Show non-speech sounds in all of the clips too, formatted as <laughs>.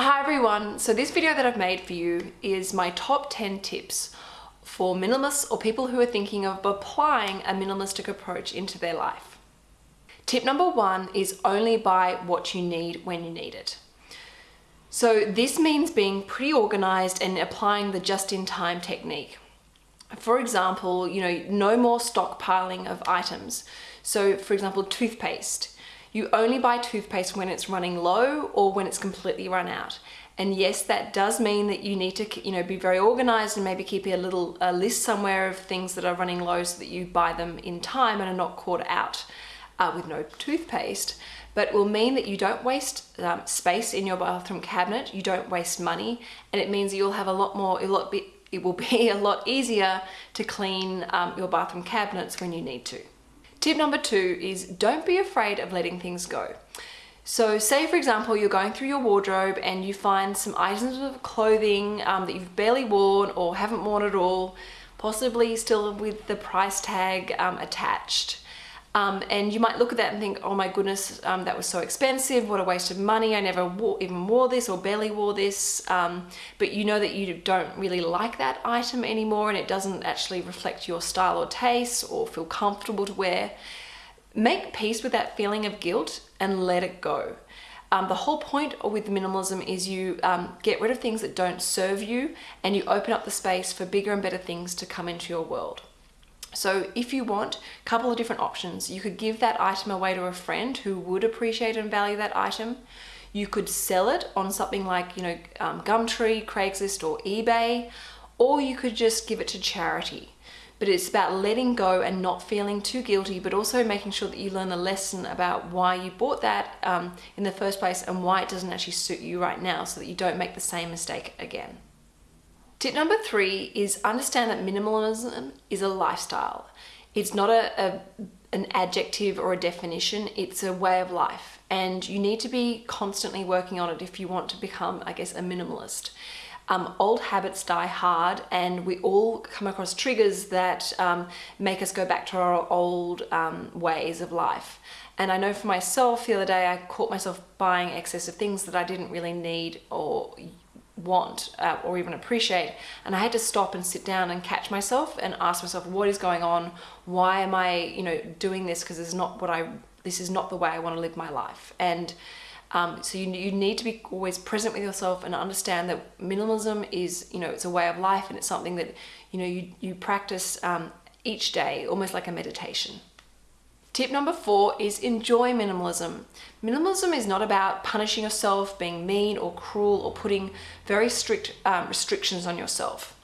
Hi everyone, so this video that I've made for you is my top 10 tips for minimalists or people who are thinking of applying a minimalistic approach into their life. Tip number one is only buy what you need when you need it. So this means being pretty organized and applying the just-in-time technique. For example, you know, no more stockpiling of items. So for example, toothpaste. You only buy toothpaste when it's running low or when it's completely run out. And yes, that does mean that you need to, you know, be very organized and maybe keep a little a list somewhere of things that are running low so that you buy them in time and are not caught out uh, with no toothpaste. But it will mean that you don't waste um, space in your bathroom cabinet, you don't waste money, and it means that you'll have a lot more, a lot be, it will be <laughs> a lot easier to clean um, your bathroom cabinets when you need to. Tip number two is don't be afraid of letting things go. So say for example you're going through your wardrobe and you find some items of clothing um, that you've barely worn or haven't worn at all, possibly still with the price tag um, attached. Um, and you might look at that and think, oh my goodness, um, that was so expensive, what a waste of money, I never wore, even wore this or barely wore this. Um, but you know that you don't really like that item anymore and it doesn't actually reflect your style or taste or feel comfortable to wear. Make peace with that feeling of guilt and let it go. Um, the whole point with minimalism is you um, get rid of things that don't serve you and you open up the space for bigger and better things to come into your world. So if you want a couple of different options, you could give that item away to a friend who would appreciate and value that item. You could sell it on something like, you know, um, Gumtree, Craigslist or eBay, or you could just give it to charity. But it's about letting go and not feeling too guilty, but also making sure that you learn a lesson about why you bought that um, in the first place and why it doesn't actually suit you right now so that you don't make the same mistake again. Tip number three is understand that minimalism is a lifestyle. It's not a, a, an adjective or a definition, it's a way of life. And you need to be constantly working on it if you want to become, I guess, a minimalist. Um, old habits die hard and we all come across triggers that um, make us go back to our old um, ways of life. And I know for myself, the other day I caught myself buying excessive things that I didn't really need or want uh, or even appreciate. And I had to stop and sit down and catch myself and ask myself what is going on? Why am I you know doing this? Because this is not what I this is not the way I want to live my life. And um, so you, you need to be always present with yourself and understand that minimalism is you know it's a way of life and it's something that you know you, you practice um, each day almost like a meditation Tip number four is enjoy minimalism. Minimalism is not about punishing yourself, being mean or cruel or putting very strict um, restrictions on yourself.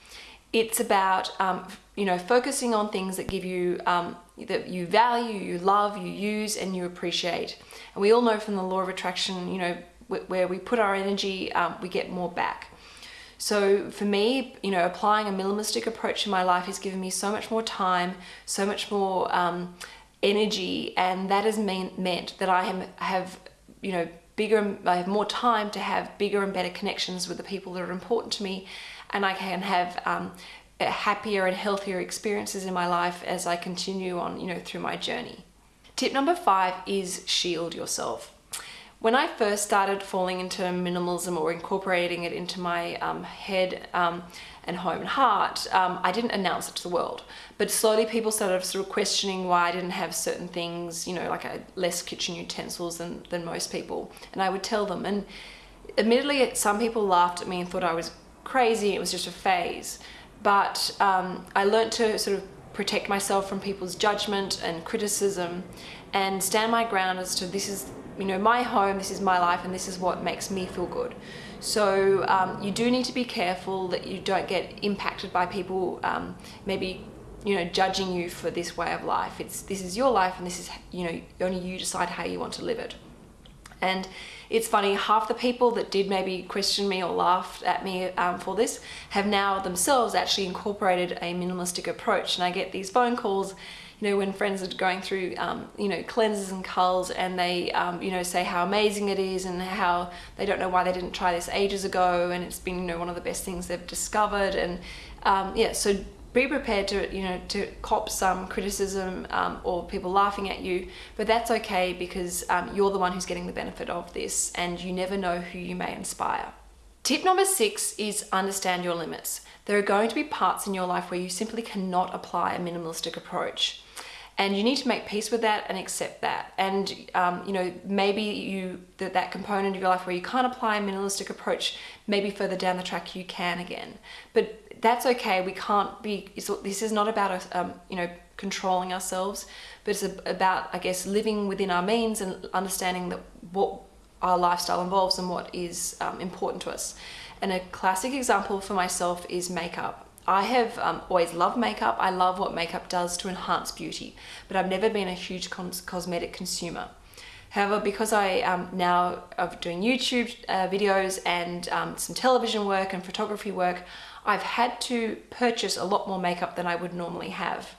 It's about, um, you know, focusing on things that give you, um, that you value, you love, you use and you appreciate. And we all know from the law of attraction, you know, where we put our energy, um, we get more back. So for me, you know, applying a minimalistic approach in my life has given me so much more time, so much more um, energy and that has mean, meant that I have, you know, bigger, I have more time to have bigger and better connections with the people that are important to me and I can have um, happier and healthier experiences in my life as I continue on, you know, through my journey. Tip number five is shield yourself. When I first started falling into minimalism or incorporating it into my um, head um, and home and heart, um, I didn't announce it to the world. But slowly people started sort of questioning why I didn't have certain things, you know, like less kitchen utensils than, than most people. And I would tell them. And admittedly, some people laughed at me and thought I was crazy. It was just a phase. But um, I learned to sort of protect myself from people's judgment and criticism and stand my ground as to this is you know, my home, this is my life, and this is what makes me feel good. So um, you do need to be careful that you don't get impacted by people um, maybe you know judging you for this way of life. It's this is your life, and this is you know only you decide how you want to live it. And it's funny, half the people that did maybe question me or laughed at me um, for this have now themselves actually incorporated a minimalistic approach. And I get these phone calls you know, when friends are going through, um, you know, cleanses and culls and they, um, you know, say how amazing it is and how they don't know why they didn't try this ages ago and it's been, you know, one of the best things they've discovered. And um, yeah, so be prepared to, you know, to cop some criticism um, or people laughing at you, but that's okay because um, you're the one who's getting the benefit of this and you never know who you may inspire. Tip number six is understand your limits. There are going to be parts in your life where you simply cannot apply a minimalistic approach. And you need to make peace with that and accept that. And um, you know maybe you that, that component of your life where you can't apply a minimalistic approach maybe further down the track you can again. But that's okay. We can't be this is not about um, you know controlling ourselves but it's about i guess living within our means and understanding that what our lifestyle involves and what is um, important to us and a classic example for myself is makeup I have um, always loved makeup. I love what makeup does to enhance beauty, but I've never been a huge cosmetic consumer. However, because I um, now of doing YouTube uh, videos and um, some television work and photography work, I've had to purchase a lot more makeup than I would normally have.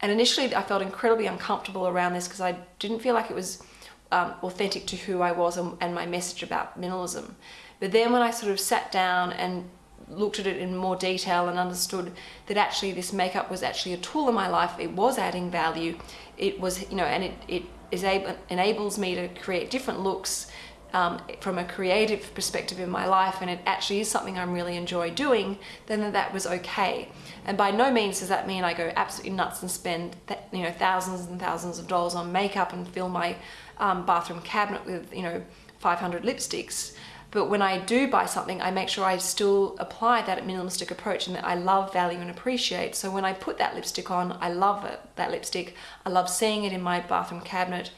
And initially I felt incredibly uncomfortable around this because I didn't feel like it was um, authentic to who I was and, and my message about minimalism. But then when I sort of sat down and looked at it in more detail and understood that actually this makeup was actually a tool in my life. It was adding value. It was, you know, and it, it is able, enables me to create different looks um, from a creative perspective in my life and it actually is something I'm really enjoy doing, then that was okay. And by no means does that mean I go absolutely nuts and spend you know thousands and thousands of dollars on makeup and fill my um, bathroom cabinet with you know 500 lipsticks. But when I do buy something, I make sure I still apply that minimalistic approach and that I love, value and appreciate. So when I put that lipstick on, I love it, that lipstick. I love seeing it in my bathroom cabinet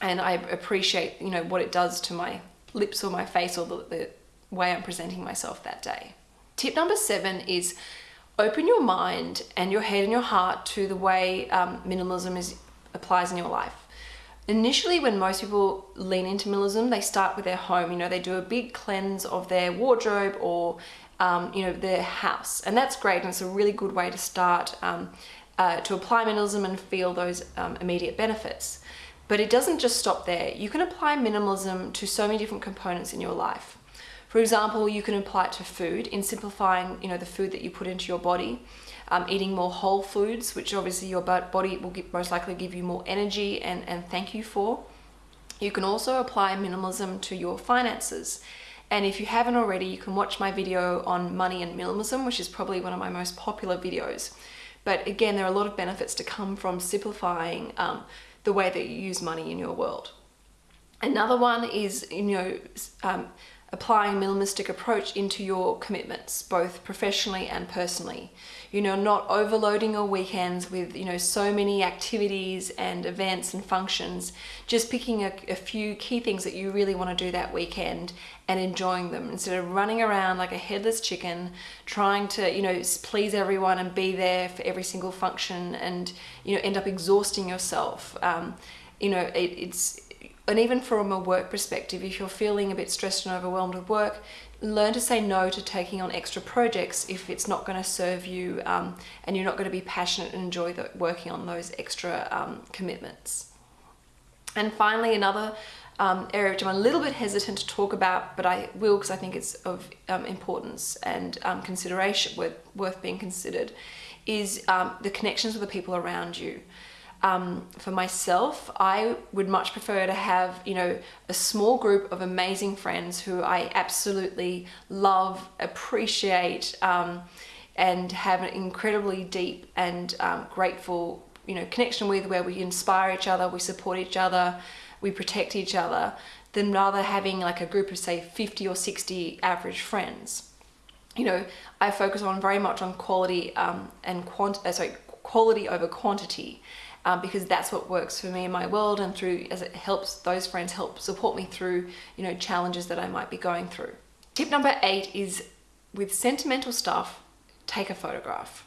and I appreciate, you know, what it does to my lips or my face or the, the way I'm presenting myself that day. Tip number seven is open your mind and your head and your heart to the way um, minimalism is applies in your life. Initially when most people lean into minimalism they start with their home. You know they do a big cleanse of their wardrobe or um, you know their house. And that's great and it's a really good way to start um, uh, to apply minimalism and feel those um, immediate benefits but it doesn't just stop there you can apply minimalism to so many different components in your life for example you can apply it to food in simplifying you know the food that you put into your body um, eating more whole foods, which obviously your body will most likely give you more energy and, and thank you for. You can also apply minimalism to your finances. And if you haven't already, you can watch my video on money and minimalism, which is probably one of my most popular videos. But again, there are a lot of benefits to come from simplifying um, the way that you use money in your world. Another one is, you know, um, applying a minimalistic approach into your commitments, both professionally and personally. You know, not overloading your weekends with, you know, so many activities and events and functions, just picking a, a few key things that you really want to do that weekend and enjoying them instead of running around like a headless chicken, trying to, you know, please everyone and be there for every single function and, you know, end up exhausting yourself. Um, you know, it, it's and even from a work perspective, if you're feeling a bit stressed and overwhelmed with work, learn to say no to taking on extra projects if it's not going to serve you um, and you're not going to be passionate and enjoy the, working on those extra um, commitments. And finally, another um, area which I'm a little bit hesitant to talk about, but I will because I think it's of um, importance and um, consideration worth, worth being considered, is um, the connections with the people around you um, for myself, I would much prefer to have, you know, a small group of amazing friends who I absolutely love, appreciate, um, and have an incredibly deep and um, grateful, you know, connection with where we inspire each other, we support each other, we protect each other, than rather having like a group of say 50 or 60 average friends. You know, I focus on very much on quality um, and quant uh, sorry, quality over quantity um, because that's what works for me in my world and through as it helps those friends help support me through you know challenges that I might be going through. Tip number eight is with sentimental stuff, take a photograph.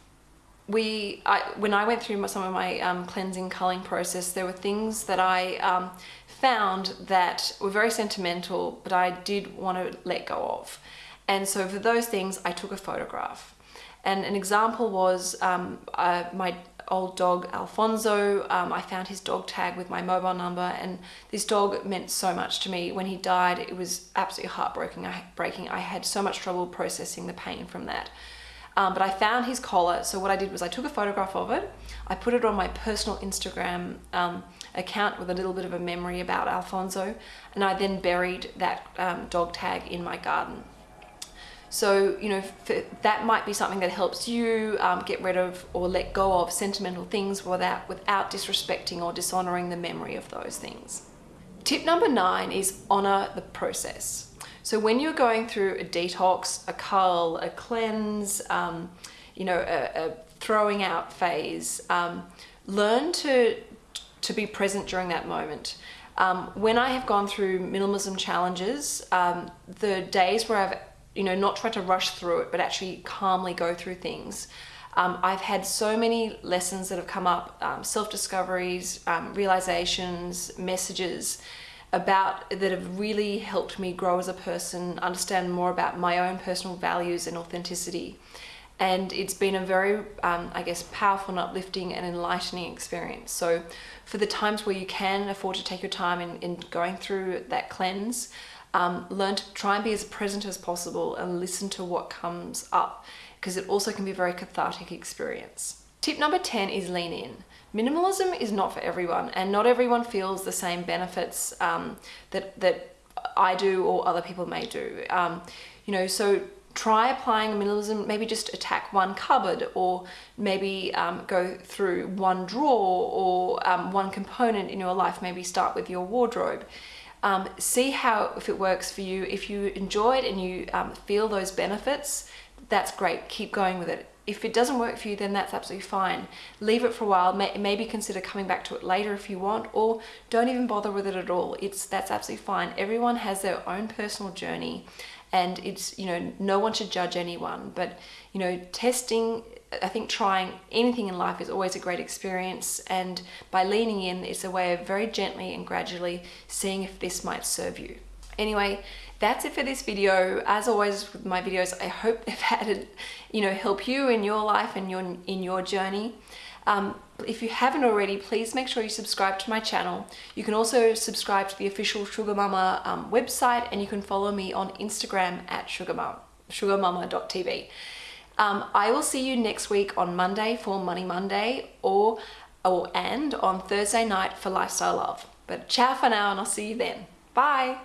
We, I, when I went through some of my um, cleansing culling process, there were things that I um, found that were very sentimental, but I did want to let go of. And so for those things, I took a photograph. And an example was um, uh, my old dog Alfonso. Um, I found his dog tag with my mobile number and this dog meant so much to me. When he died, it was absolutely heartbreaking. I, breaking. I had so much trouble processing the pain from that. Um, but I found his collar, so what I did was I took a photograph of it, I put it on my personal Instagram um, account with a little bit of a memory about Alfonso, and I then buried that um, dog tag in my garden. So, you know, that might be something that helps you um, get rid of or let go of sentimental things without, without disrespecting or dishonoring the memory of those things. Tip number nine is honor the process. So when you're going through a detox, a cull, a cleanse, um, you know, a, a, throwing out phase, um, learn to, to be present during that moment. Um, when I have gone through minimalism challenges, um, the days where I've you know, not try to rush through it, but actually calmly go through things. Um, I've had so many lessons that have come up, um, self-discoveries, um, realizations, messages about that have really helped me grow as a person, understand more about my own personal values and authenticity. And it's been a very, um, I guess, powerful and uplifting and enlightening experience. So for the times where you can afford to take your time in, in going through that cleanse, um, learn to try and be as present as possible and listen to what comes up because it also can be a very cathartic experience. Tip number 10 is lean in. Minimalism is not for everyone and not everyone feels the same benefits um, that, that I do or other people may do. Um, you know, so try applying minimalism, maybe just attack one cupboard or maybe um, go through one drawer or um, one component in your life, maybe start with your wardrobe. Um, see how, if it works for you. If you enjoy it and you um, feel those benefits, that's great. Keep going with it. If it doesn't work for you, then that's absolutely fine. Leave it for a while. May, maybe consider coming back to it later if you want, or don't even bother with it at all. It's That's absolutely fine. Everyone has their own personal journey and it's, you know, no one should judge anyone, but, you know, testing I think trying anything in life is always a great experience and by leaning in it's a way of very gently and gradually seeing if this might serve you. Anyway, that's it for this video. As always with my videos, I hope <laughs> they've had you know, help you in your life and your in your journey. Um, if you haven't already, please make sure you subscribe to my channel. You can also subscribe to the official Sugar Mama um, website and you can follow me on Instagram at sugarmama, sugarmama.tv. Um, I will see you next week on Monday for Money Monday or, or and on Thursday night for Lifestyle Love. But ciao for now and I'll see you then. Bye.